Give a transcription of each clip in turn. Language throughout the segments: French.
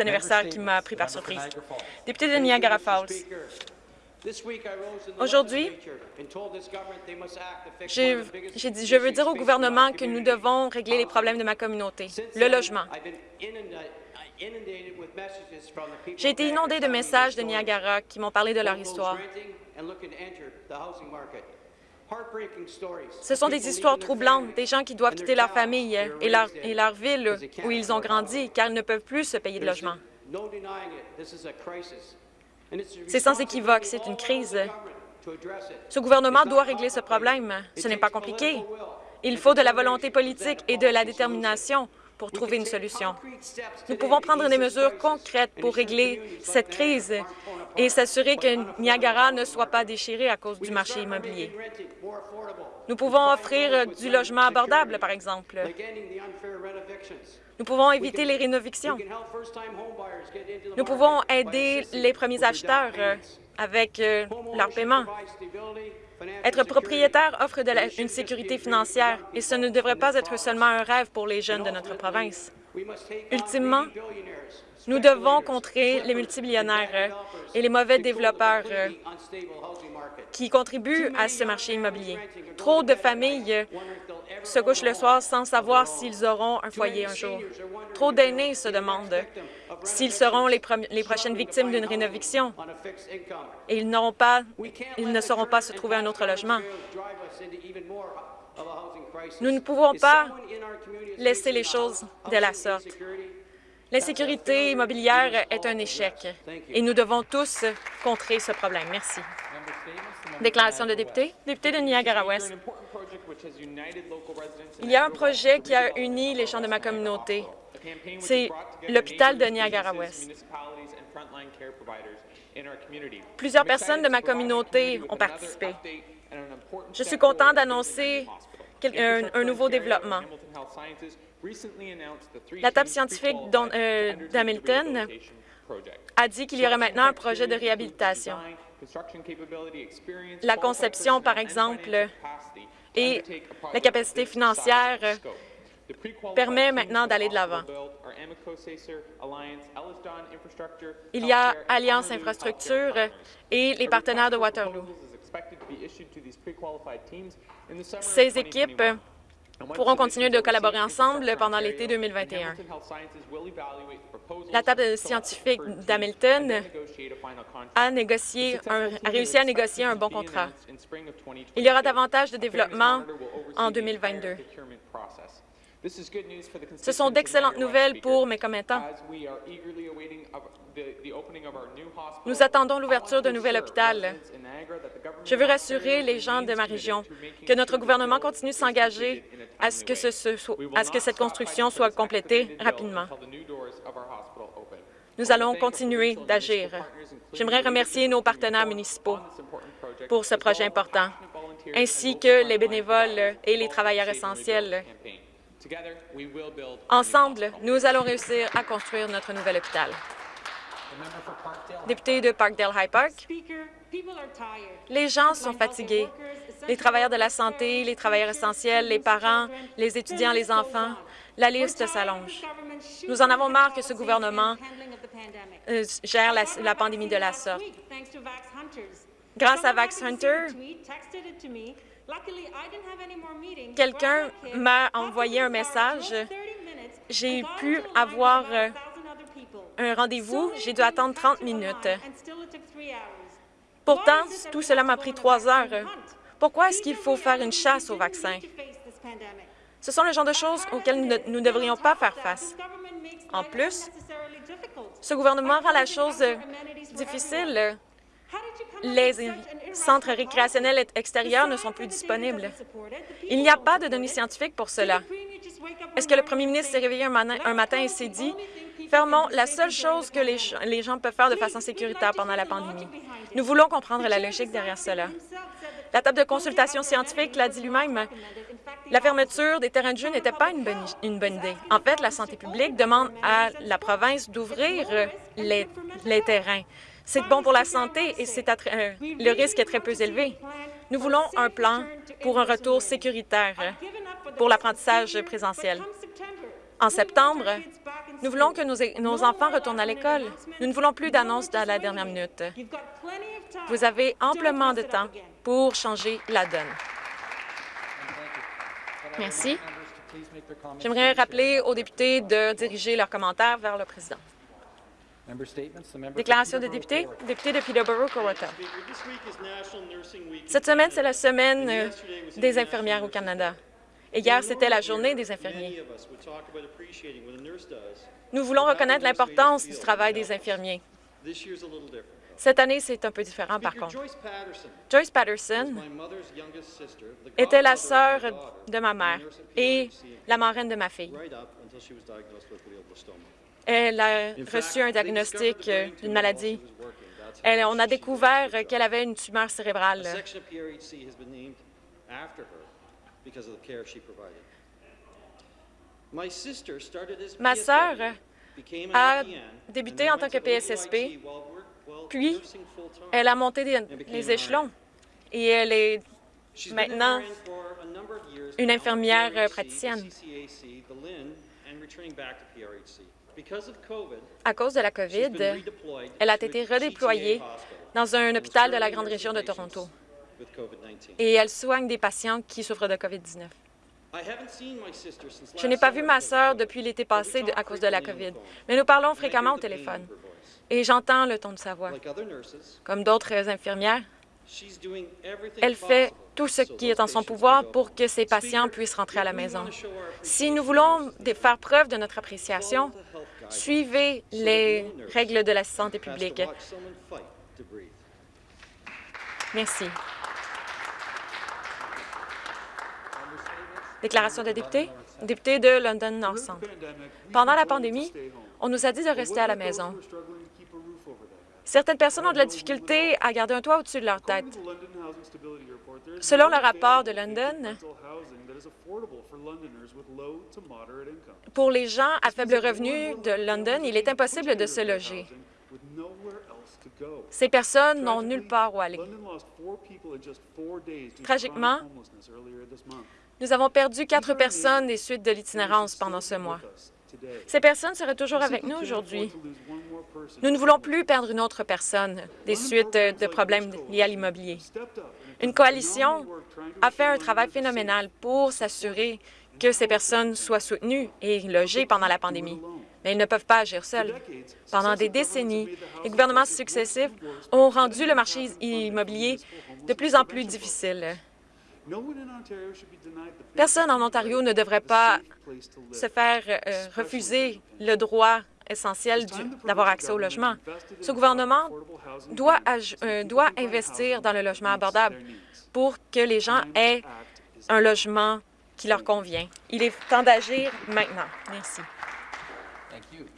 anniversaire qui m'a pris par surprise. Député de Niagara Falls, Aujourd'hui, j'ai dit, je veux dire au gouvernement que nous devons régler les problèmes de ma communauté, le logement. J'ai été inondé de messages de Niagara qui m'ont parlé de leur histoire. Ce sont des histoires troublantes, des gens qui doivent quitter leur famille et leur, et leur ville où ils ont grandi car ils ne peuvent plus se payer de logement. C'est sans équivoque, c'est une crise. Ce gouvernement doit régler ce problème. Ce n'est pas compliqué. Il faut de la volonté politique et de la détermination pour trouver une solution. Nous pouvons prendre des mesures concrètes pour régler cette crise et s'assurer que Niagara ne soit pas déchiré à cause du marché immobilier. Nous pouvons offrir du logement abordable, par exemple. Nous pouvons éviter les rénovictions. Nous pouvons aider les premiers acheteurs avec euh, leur paiement. Être propriétaire offre une sécurité financière et ce ne devrait pas être seulement un rêve pour les jeunes de notre province. Ultimement, nous devons contrer les multimillionnaires et les mauvais développeurs qui contribuent à ce marché immobilier. Trop de familles se couchent le soir sans savoir s'ils auront un foyer un jour. Trop d'aînés se demandent s'ils seront les, prochaines victimes d'une rénoviction et ils, pas, ils ne sauront pas se trouver un autre logement. Nous ne pouvons pas laisser les choses de la sorte. L'insécurité immobilière est un échec et nous devons tous contrer ce problème. Merci. Déclaration de député. Député de Niagara-Ouest. Il y a un projet qui a uni les gens de ma communauté. C'est l'hôpital de Niagara-Ouest. Plusieurs personnes de ma communauté ont participé. Je suis content d'annoncer un, nouveau développement. La table scientifique euh, d'Hamilton a dit qu'il y aurait maintenant un projet de réhabilitation. La conception, par exemple, et la capacité financière permet maintenant d'aller de l'avant. Il y a Alliance Infrastructure et les partenaires de Waterloo. Ces équipes pourront continuer de collaborer ensemble pendant l'été 2021. La table scientifique d'Hamilton a, réussi à négocier un bon contrat. Il y aura davantage de développement en 2022. Ce sont d'excellentes nouvelles pour mes commettants. Nous attendons l'ouverture d'un nouvel hôpital. Je veux rassurer les gens de ma région que notre gouvernement continue de s'engager à, ce que à ce que cette construction soit complétée rapidement. Nous allons continuer d'agir. J'aimerais remercier nos partenaires municipaux pour ce projet important, ainsi que les bénévoles et les travailleurs essentiels Ensemble, nous allons réussir à construire notre nouvel hôpital. Député de Parkdale High Park, les gens sont fatigués. Les travailleurs de la santé, les travailleurs essentiels, les parents, les étudiants, les enfants, la liste s'allonge. Nous en avons marre que ce gouvernement euh, gère la, la pandémie de la sorte. Grâce à Vax Hunter, Quelqu'un m'a envoyé un message. J'ai pu avoir euh, un rendez-vous. J'ai dû attendre 30 minutes. Pourtant, tout cela m'a pris trois heures. Pourquoi est-ce qu'il faut faire une chasse au vaccin? Ce sont le genre de choses auxquelles nous ne devrions pas faire face. En plus, ce gouvernement rend la chose difficile les centres récréationnels extérieurs ne sont plus disponibles. Il n'y a pas de données scientifiques pour cela. Est-ce que le premier ministre s'est réveillé un matin et s'est dit « Fermons la seule chose que les gens peuvent faire de façon sécuritaire pendant la pandémie ». Nous voulons comprendre la logique derrière cela. La table de consultation scientifique l'a dit lui-même. La fermeture des terrains de jeu n'était pas une bonne, idée. En fait, la santé publique demande à la province d'ouvrir les terrains. C'est bon pour la santé et euh, le risque est très peu élevé. Nous voulons un plan pour un retour sécuritaire pour l'apprentissage présentiel. En septembre, Nous voulons que nos, nos enfants retournent à l'école. Nous ne voulons plus d'annonces à la dernière minute. Vous avez amplement de temps pour changer la donne. Merci. J'aimerais rappeler aux députés de diriger leurs commentaires vers le président. Déclaration de député, député de Peterborough-Cowata. Cette semaine, c'est la semaine euh, des infirmières au Canada. Et hier, c'était la journée des infirmiers. Nous voulons reconnaître l'importance du travail des infirmiers. Cette année, c'est un peu différent, par contre. Joyce Patterson était la sœur de ma mère et la marraine de ma fille. Elle a reçu un diagnostic d'une maladie. Elle, on a découvert qu'elle avait une tumeur cérébrale. Ma sœur a débuté en tant que PSSP, puis elle a monté les échelons et elle est maintenant une infirmière praticienne. À cause de la COVID, elle a été redéployée dans un hôpital de la grande région de Toronto. et elle soigne des patients qui souffrent de COVID-19. Je n'ai pas vu ma sœur depuis l'été passé à cause de la COVID, mais nous parlons fréquemment au téléphone. et j'entends le ton de sa voix. Comme d'autres infirmières, elle fait tout ce qui est en son pouvoir pour que ses patients puissent rentrer à la maison. Si nous voulons faire preuve de notre appréciation, suivez les règles de la santé publique. Merci. Déclaration de député. Député de London North Centre. Pendant la pandémie, on nous a dit de rester à la maison. Certaines personnes ont de la difficulté à garder un toit au-dessus de leur tête. Selon le rapport de London, pour les gens à faible revenu de London, il est impossible de se loger. Ces personnes n'ont nulle part où aller. Tragiquement, nous avons perdu quatre personnes des suites de l'itinérance pendant ce mois. Ces personnes seraient toujours avec nous aujourd'hui. Nous ne voulons plus perdre une autre personne des suites de problèmes liés à l'immobilier. Une coalition a fait un travail phénoménal pour s'assurer que ces personnes soient soutenues et logées pendant la pandémie. Mais ils ne peuvent pas agir seuls. Pendant des décennies, les gouvernements successifs ont rendu le marché immobilier de plus en plus difficile. Personne en Ontario ne devrait pas se faire euh, refuser le droit essentiel d'avoir accès au logement. Ce gouvernement doit, euh, doit investir dans le logement abordable pour que les gens aient un logement qui leur convient. Il est temps d'agir maintenant. Merci.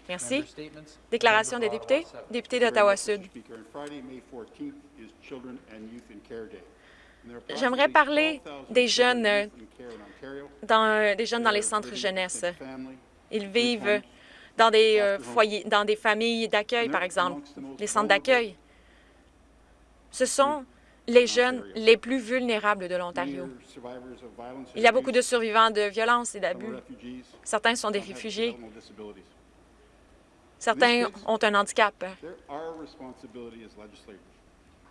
Merci. Déclaration des députés. Député d'Ottawa-Sud. J'aimerais parler des jeunes dans, des jeunes dans les centres jeunesse. Ils vivent dans des euh, foyers, dans des familles d'accueil, par exemple, les centres d'accueil. Ce sont les jeunes les plus vulnérables de l'Ontario. Il y a beaucoup de survivants de violences et d'abus. Certains sont des réfugiés. Certains ont un handicap.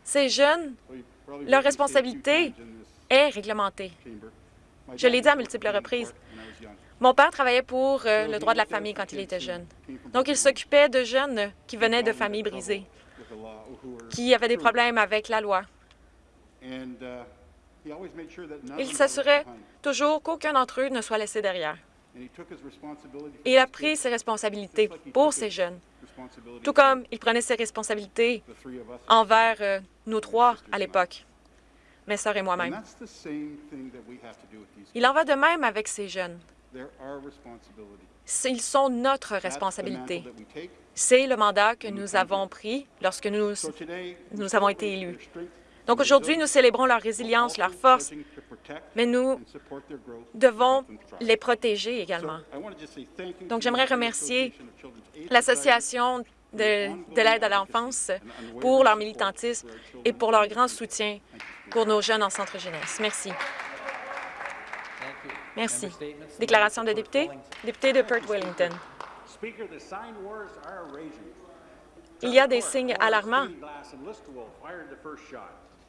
Ces jeunes, leur responsabilité est réglementée. Je l'ai dit à multiples reprises. Mon père travaillait pour euh, le droit de la famille quand il était jeune. Donc, il s'occupait de jeunes qui venaient de familles brisées, qui avaient des problèmes avec la loi. Il s'assurait toujours qu'aucun d'entre eux ne soit laissé derrière. Il a pris ses responsabilités pour ces jeunes, tout comme il prenait ses responsabilités envers euh, nous trois à l'époque, mes sœurs et moi-même. Il en va de même avec ces jeunes. Ils sont notre responsabilité. C'est le mandat que nous avons pris lorsque nous, nous avons été élus. Donc aujourd'hui, nous célébrons leur résilience, leur force, mais nous devons les protéger également. Donc j'aimerais remercier l'Association de, de l'aide à l'enfance pour leur militantisme et pour leur grand soutien pour nos jeunes en centre jeunesse. Merci. Merci. Déclaration de député. Député de Perth-Wellington. Il y a des signes alarmants.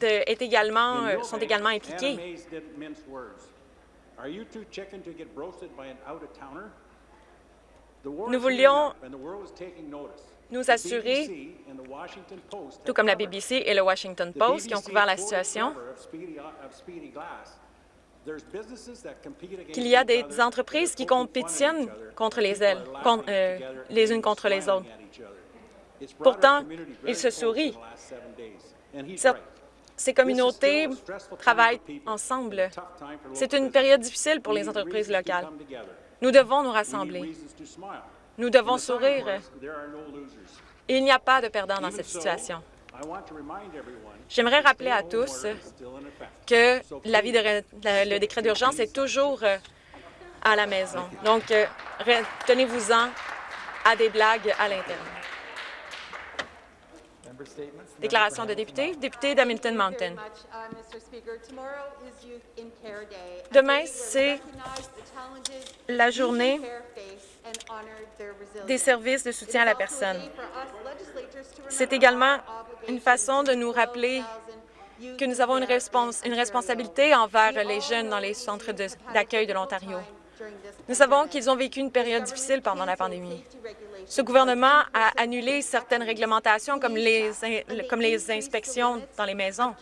de, est également, sont également impliqués. Nous voulions nous assurer, tout comme la BBC et le Washington Post qui ont couvert la situation, qu'il y a des entreprises qui compétitionnent contre les ailes, euh, les unes contre les autres. Pourtant, ils se sourient. Ces communautés travaillent ensemble. C'est une période difficile pour les entreprises locales. Nous devons nous rassembler. Nous devons sourire. Il n'y a pas de perdant dans cette situation. J'aimerais rappeler à tous que le décret d'urgence est toujours euh, à la maison. Donc, euh, tenez-vous-en à des blagues à l'interne. Déclaration de député, député d'Hamilton Mountain. Demain, c'est la journée des services de soutien à la personne. C'est également une façon de nous rappeler que nous avons une, responsabilité envers les jeunes dans les centres d'accueil de l'Ontario. Nous savons qu'ils ont vécu une période difficile pendant la pandémie. Ce gouvernement a annulé certaines réglementations comme les, inspections dans les maisons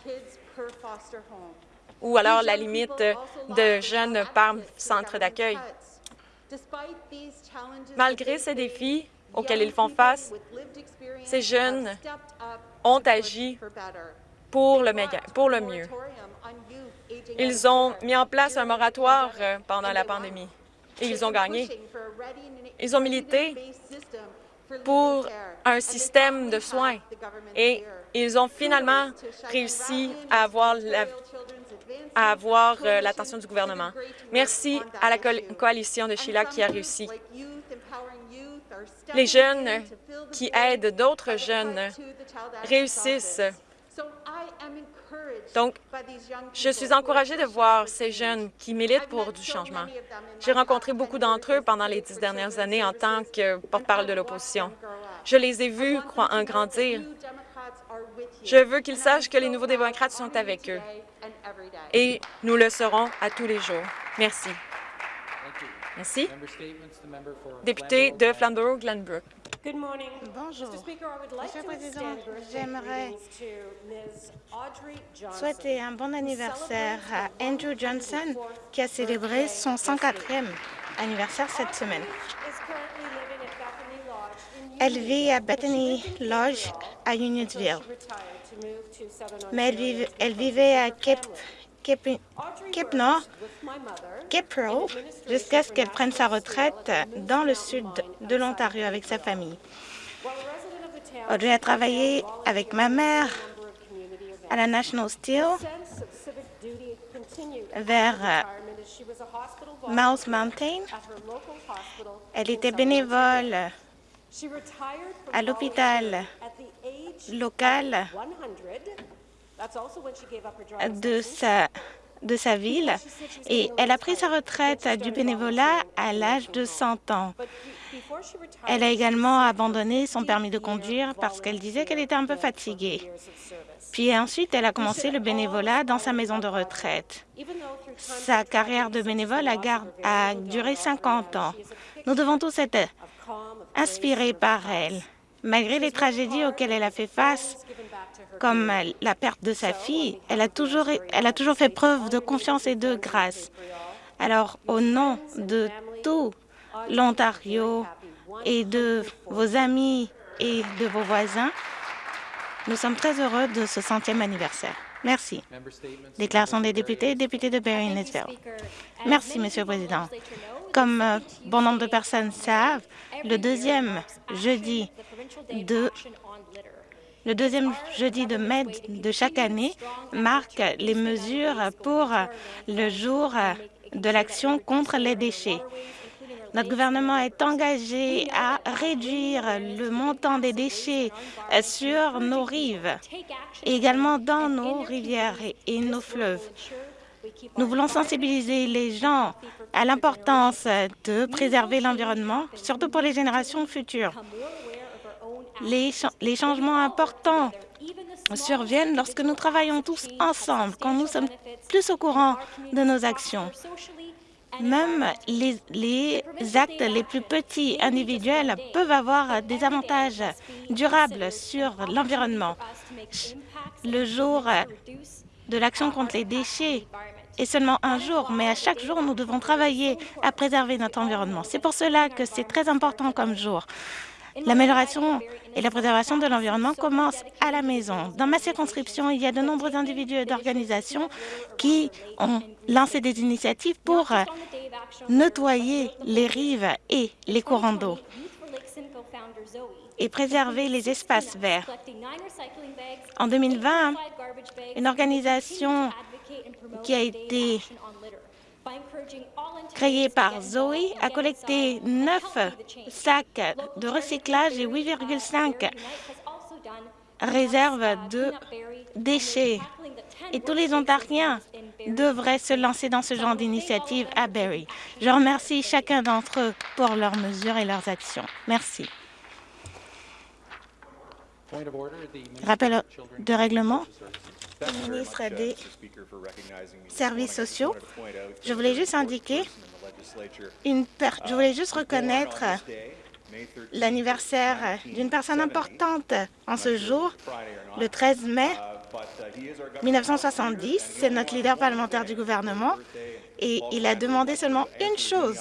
ou alors la limite de jeunes par centre d'accueil. Malgré ces défis auxquels ils font face, ces jeunes ont agi pour le, pour le mieux. Ils ont mis en place un moratoire pendant la pandémie et ils ont gagné. Ils ont milité pour un système de soins et ils ont finalement réussi à avoir à avoir euh, l'attention du gouvernement. Merci à la coalition de Sheila qui a réussi. Les jeunes qui aident d'autres jeunes réussissent. Donc, je suis encouragée de voir ces jeunes qui militent pour du changement. J'ai rencontré beaucoup d'entre eux pendant les dix dernières années en tant que porte-parole de l'opposition. Je les ai vus en grandir. Je veux qu'ils sachent que les nouveaux démocrates sont avec eux. Et nous le serons à tous les jours. Merci. Merci. Député de Flamborough-Glenbrook. Bonjour. Monsieur le Président, j'aimerais souhaiter un bon anniversaire à Andrew Johnson, qui a célébré son 104e anniversaire cette semaine. Elle vit à Bethany Lodge à Unionsville, mais elle, vivait à Cape, Cape Pearl, jusqu'à ce qu'elle prenne sa retraite dans le sud de l'Ontario avec sa famille. Audrey a travaillé avec ma mère à la National Steel vers euh, Mouse Mountain. Elle était bénévole à l'hôpital local de sa, de sa ville et elle a pris sa retraite du bénévolat à l'âge de 100 ans. Elle a également abandonné son permis de conduire parce qu'elle disait qu'elle était un peu fatiguée. Puis ensuite, elle a commencé le bénévolat dans sa maison de retraite. Sa carrière de bénévole a, a duré 50 ans. Nous devons tous être inspirée par elle. Malgré les tragédies auxquelles elle a fait face, comme la perte de sa fille, elle a toujours, fait preuve de confiance et de grâce. Alors, au nom de tout l'Ontario et de vos amis et de vos voisins, nous sommes très heureux de ce centième anniversaire. Merci. Déclaration des députés, député de Nisville. Merci, Monsieur le Président. Comme euh, bon nombre de personnes savent, le deuxième jeudi de mai de chaque année marque les mesures pour le jour de l'action contre les déchets. Notre gouvernement est engagé à réduire le montant des déchets sur nos rives et également dans nos rivières et nos fleuves. Nous voulons sensibiliser les gens à l'importance de préserver l'environnement, surtout pour les générations futures. Les, changements importants surviennent lorsque nous travaillons tous ensemble, quand nous sommes plus au courant de nos actions. Même les, les, actes les plus petits individuels peuvent avoir des avantages durables sur l'environnement. Le jour de l'action contre les déchets est seulement un jour, mais à chaque jour, nous devons travailler à préserver notre environnement. C'est pour cela que c'est très important comme jour. L'amélioration et la préservation de l'environnement commencent à la maison. Dans ma circonscription, il y a de nombreux individus et d'organisations qui ont lancé des initiatives pour nettoyer les rives et les courants d'eau et préserver les espaces verts. En 2020, une organisation qui a été créée par Zoe a collecté 9 sacs de recyclage et 8,5 réserves de déchets. Et tous les Ontariens devraient se lancer dans ce genre d'initiative à Barrie. Je remercie chacun d'entre eux pour leurs mesures et leurs actions. Merci. Rappel de règlement. Le ministre des Services sociaux. Je voulais juste indiquer, une je voulais juste reconnaître l'anniversaire d'une personne importante en ce jour, le 13 mai 1970. C'est notre leader parlementaire du gouvernement. et il a demandé seulement une chose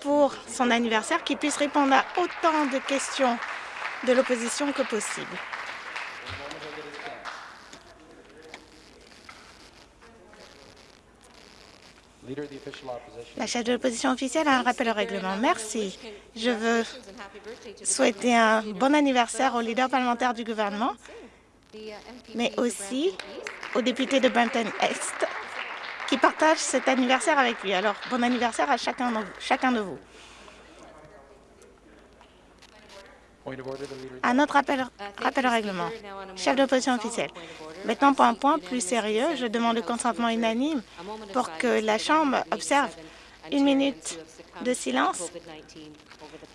pour son anniversaire, qu'il puisse répondre à autant de questions de l'opposition que possible. La chef de l'opposition officielle a un rappel au règlement. Merci. Je veux souhaiter un bon anniversaire au leader parlementaire du gouvernement, mais aussi aux députés de Brampton-Est qui partagent cet anniversaire avec lui. Alors, bon anniversaire à chacun de vous. Un autre rappel, au règlement. Chef de l'opposition officielle. Maintenant, pour un point plus sérieux, je demande le consentement unanime pour que la Chambre observe une minute de silence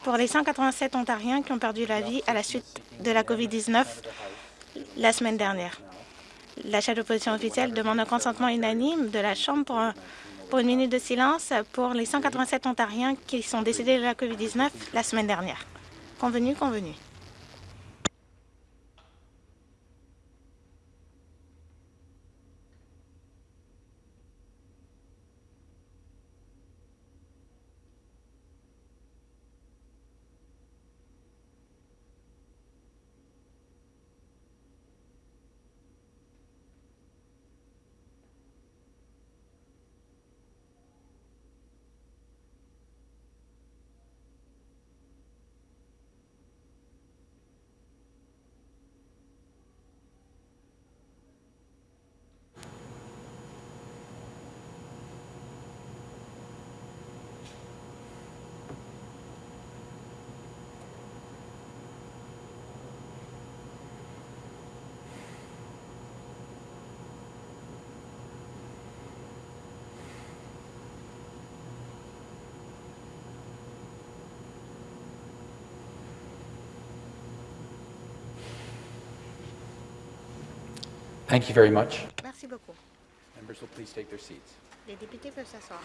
pour les 187 Ontariens qui ont perdu la vie à la suite de la COVID-19 la semaine dernière. La chef d'opposition officielle demande un consentement unanime de la Chambre pour, pour une minute de silence pour les 187 Ontariens qui sont décédés de la COVID-19 la semaine dernière. Convenu, convenu. Thank you very much. Merci beaucoup. Members will please take their seats. Les députés peuvent s'asseoir.